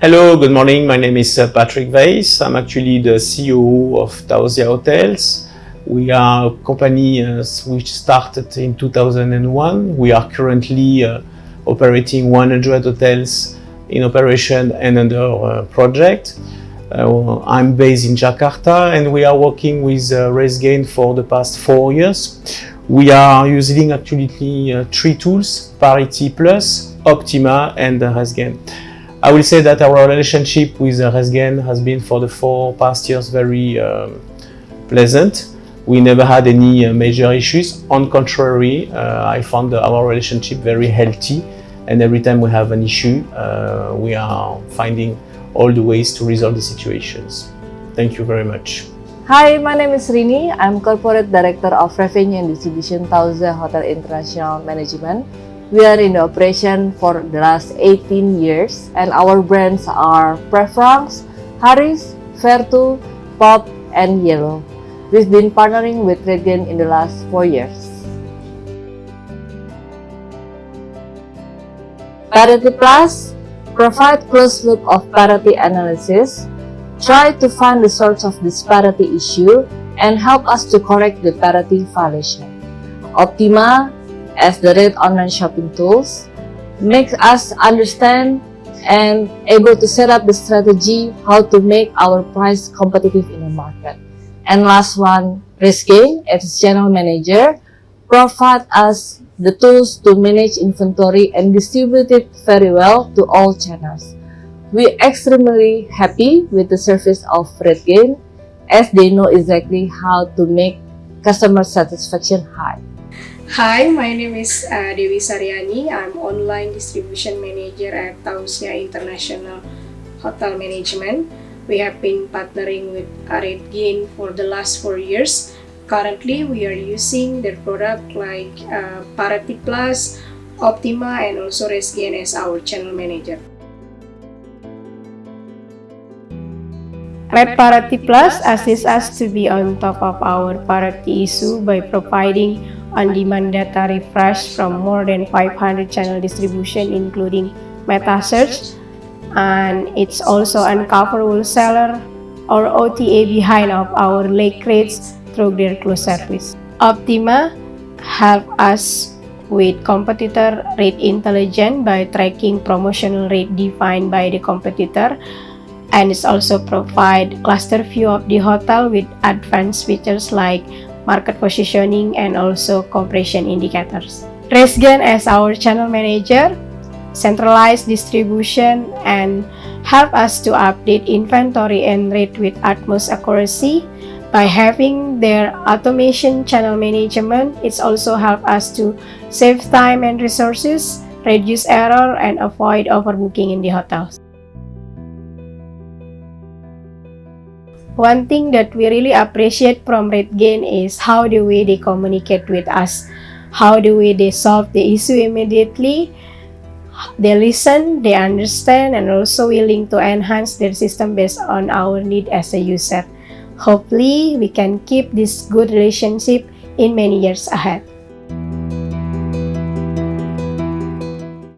Hello, good morning. My name is uh, Patrick Weiss. I'm actually the CEO of Tauzia Hotels. We are a company uh, which started in 2001. We are currently uh, operating 100 hotels in operation and under uh, project. Uh, I'm based in Jakarta and we are working with uh, for the past four years. We are using actually uh, three tools, Parity Plus, Optima and uh. I will say that our relationship with Resgen has been for the four past years very um, pleasant. We never had any uh, major issues. On contrary, uh, I found our relationship very healthy and every time we have an issue, uh, we are finding all the ways to resolve the situations. Thank you very much. Hi, my name is Rini. I'm Corporate Director of Revenue and Distribution Tauzia Hotel International Management. We are in operation for the last 18 years and our brands are Preference, Harris, Vertu, Pop, and YELLO. We've been partnering with RateGain in the last four years. Parity Plus provide closed loop of parity analysis, try to find the source of this parity issue, and help us to correct the parity violation. Optima, as the Red online shopping tools, makes us understand and able to set up the strategy how to make our price competitive in the market. And last one, RezGain, as channel manager, provide us the tools to manage inventory and distribute it very well to all channels. We're extremely happy with the service of RateGain as they know exactly how to make customer satisfaction high. Hi, my name is uh, Dewi Saryani. I'm online distribution manager at Tauzia International Hotel Management. We have been partnering with RateGain for the last four years Currently, we are using their product like uh, Plus, Optima, and also RezGain as our channel manager. Red Parity Plus assists us to be on top of our parity issue by providing on-demand data refresh from more than 500 channel distribution including meta search and it's also uncover wholesaler or OTA behind of our lake rates through their close service. Optima help us with competitor rate intelligence by tracking promotional rate defined by the competitor and it's also provide cluster view of the hotel with advanced features like market positioning and also compression indicators. RezGain as our channel manager, centralized distribution and help us to update inventory and rate with utmost accuracy by having their automation channel management, it's also help us to save time and resources, reduce error, and avoid overbooking in the hotels. One thing that we really appreciate from RateGain is how the way they communicate with us, how the way they solve the issue immediately, they listen, they understand, and also willing to enhance their system based on our need as a user. Hopefully, we can keep this good relationship in many years ahead.